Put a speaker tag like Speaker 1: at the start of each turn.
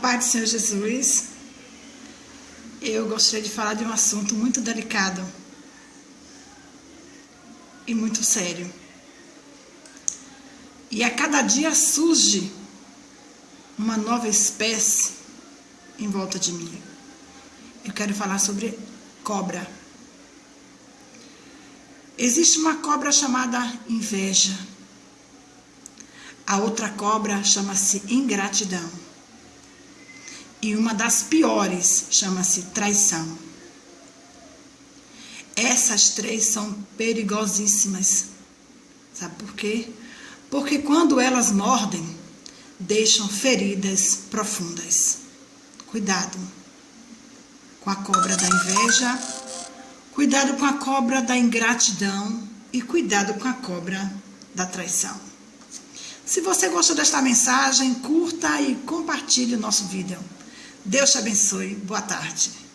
Speaker 1: paz do Senhor Jesus, eu gostaria de falar de um assunto muito delicado e muito sério. E a cada dia surge uma nova espécie em volta de mim. Eu quero falar sobre cobra. Existe uma cobra chamada inveja. A outra cobra chama-se ingratidão. E uma das piores chama-se traição. Essas três são perigosíssimas. Sabe por quê? Porque quando elas mordem, deixam feridas profundas. Cuidado com a cobra da inveja, cuidado com a cobra da ingratidão e cuidado com a cobra da traição. Se você gostou desta mensagem, curta e compartilhe o nosso vídeo. Deus te abençoe. Boa tarde.